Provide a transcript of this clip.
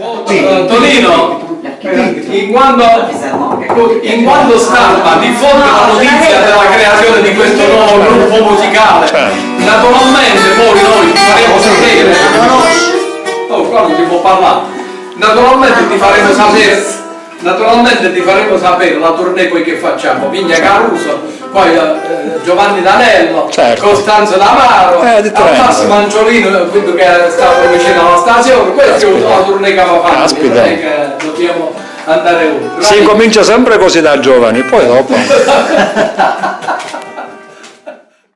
Oh, eh, Tonino, in quanto, in quanto stampa diffonde la notizia della creazione di questo nuovo gruppo musicale, naturalmente poi noi ti faremo sapere, oh qua non si può parlare, naturalmente ti faremo sapere, naturalmente ti faremo sapere la tournée poi che facciamo, Vigna Caruso, poi eh, Giovanni D'Anello, Certo. Costanzo D'Amaro, Eh, di al Trento. Massimo Angiolino, quello che stava vicino alla stazione, questa è la tournée che va fatta, Caspita. non è che dobbiamo andare oltre. Si comincia sempre così da giovani, poi dopo.